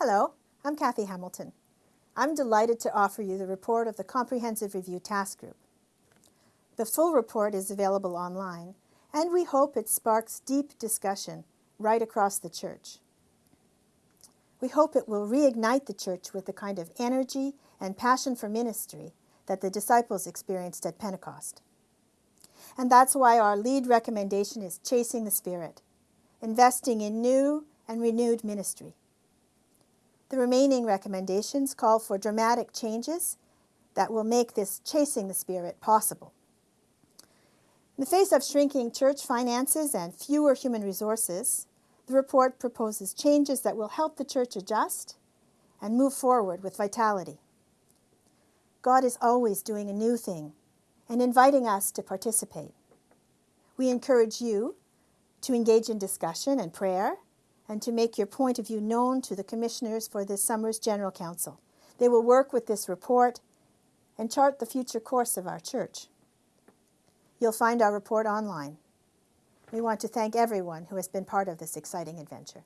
Hello, I'm Kathy Hamilton. I'm delighted to offer you the report of the Comprehensive Review Task Group. The full report is available online, and we hope it sparks deep discussion right across the church. We hope it will reignite the church with the kind of energy and passion for ministry that the disciples experienced at Pentecost. And that's why our lead recommendation is chasing the Spirit, investing in new and renewed ministry. The remaining recommendations call for dramatic changes that will make this chasing the Spirit possible. In the face of shrinking church finances and fewer human resources, the report proposes changes that will help the church adjust and move forward with vitality. God is always doing a new thing and inviting us to participate. We encourage you to engage in discussion and prayer and to make your point of view known to the commissioners for this summer's General Council. They will work with this report and chart the future course of our church. You'll find our report online. We want to thank everyone who has been part of this exciting adventure.